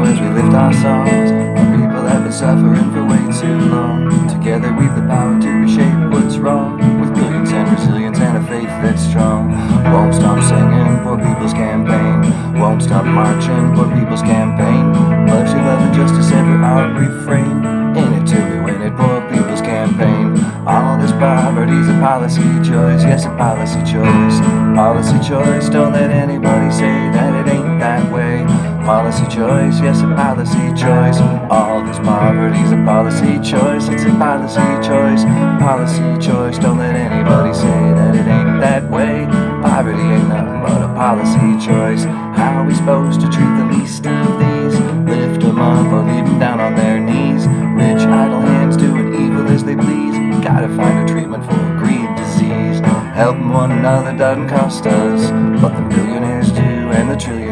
as we lift our songs. Our people have been suffering for way too long. Together we've the power to reshape what's wrong. With brilliance and resilience and a faith that's strong. Won't stop singing poor people's campaign. Won't stop marching poor people's campaign. Mercy, love, and justice ever our refrain. In it till we win it poor people's campaign. All this poverty's a policy choice, yes, a policy choice. Policy choice, don't let anybody say that it ain't that way. Policy choice, yes, a policy choice. All this poverty's a policy choice, it's a policy choice. Policy choice, don't let anybody say that it ain't that way. Poverty ain't nothing but a policy choice. How are we supposed to treat the least of these? Lift them up or leave them down on their knees. Rich, idle hands doing evil as they please. Gotta find a treatment for greed disease. Helping one another doesn't cost us, but the millionaires do and the trillionaires.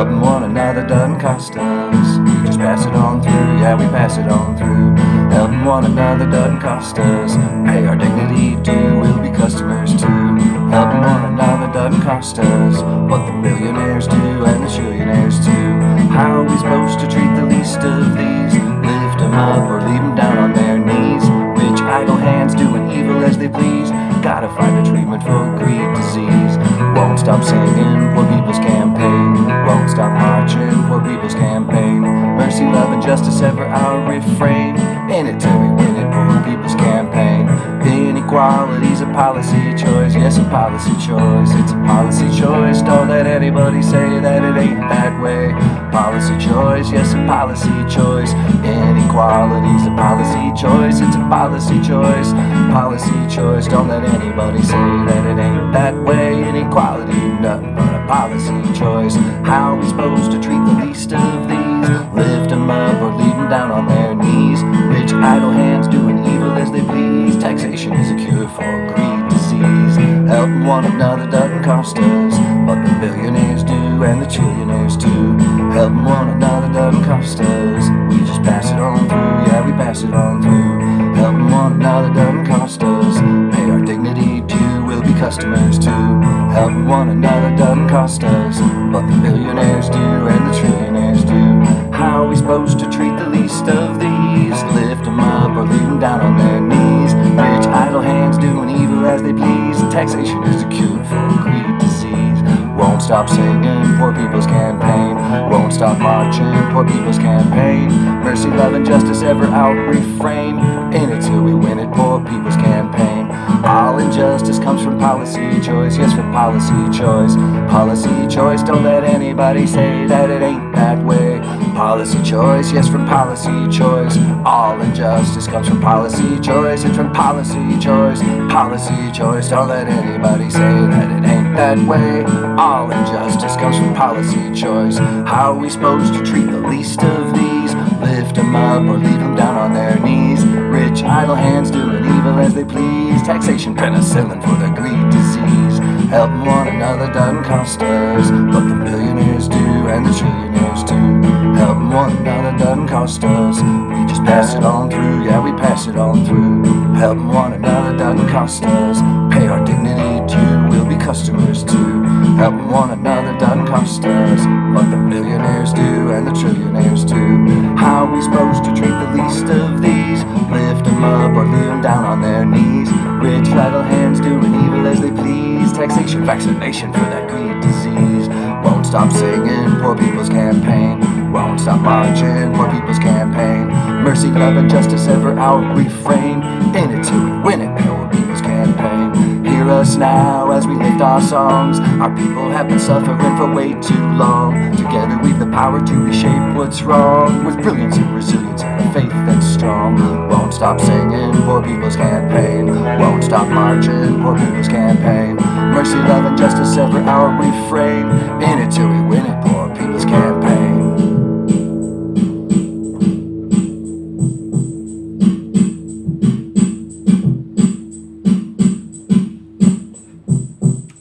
Helping one another doesn't cost us. Just pass it on through, yeah, we pass it on through. Helping one another doesn't cost us. Pay our dignity due, we'll be customers too. Helping one another doesn't cost us, What the millionaires do and the trillionaires too. How are we supposed to treat the least of these? Lift them up or leave them down on their knees. Rich idle hands doing evil as they please. Gotta find a treatment for greed disease. Won't stop singing Justice ever our refrain. In it till we win it people's campaign. Inequality's a policy choice. Yes, a policy choice. It's a policy choice. Don't let anybody say that it ain't that way. Policy choice. Yes, a policy choice. Inequality's a policy choice. It's a policy choice. Policy choice. Don't let anybody say that it ain't that way. Inequality, nothing but a policy choice. How are we supposed to treat the least of these? Down on their knees. Rich idle hands doing evil as they please. Taxation is a cure for greed disease. Helping one another doesn't cost us, but the billionaires do and the trillionaires too. Helping one another doesn't cost us. We just pass it on through, yeah, we pass it on through. Helping one another doesn't cost us. Pay our dignity due, we'll be customers too. Helping one another doesn't cost us, but the billionaires do and the trillionaires do. How are we supposed to treat the least of these? Lift them up or leave them down on their knees. Rich idle hands doing evil as they please. Taxation is the cure for greed disease. Won't stop singing poor people's campaign. Won't stop marching poor people's campaign. Mercy, love, and justice ever our refrain. In it till we win it, poor people's campaign. All injustice comes from policy choice, yes, from policy choice. Policy choice, don't let anybody say that it ain't that way. Policy choice, yes, from policy choice. All injustice comes from policy choice, it's from policy choice. Policy choice, don't let anybody say that it ain't that way. All injustice comes from policy choice. How are we supposed to treat the least of these? Lift them up or leave them down on their knees. Rich idle hands doing evil as they please. Taxation, penicillin for the greed disease. Helping one another doesn't cost us, but the millionaires do and the trillionaires too. Helping one another doesn't cost us. We just pass it on through, yeah, we pass it on through. Helping one another doesn't cost us. Pay our dignity due, we'll be customers too. Helping one another doesn't cost us, but the millionaires do and the trillionaires too. Vaccination for that greed disease. Won't stop singing poor people's campaign. Won't stop marching poor people's campaign. Mercy, love, and justice ever our refrain. In it till we win it, poor people's campaign. Hear us now as we lift our songs. Our people have been suffering for way too long. Together we've the power to reshape what's wrong. With brilliance and resilience faith that's strong. Won't stop singing poor people's campaign. Won't stop marching poor people's campaign. Mercy, love, and justice ever our refrain. In it till we win it.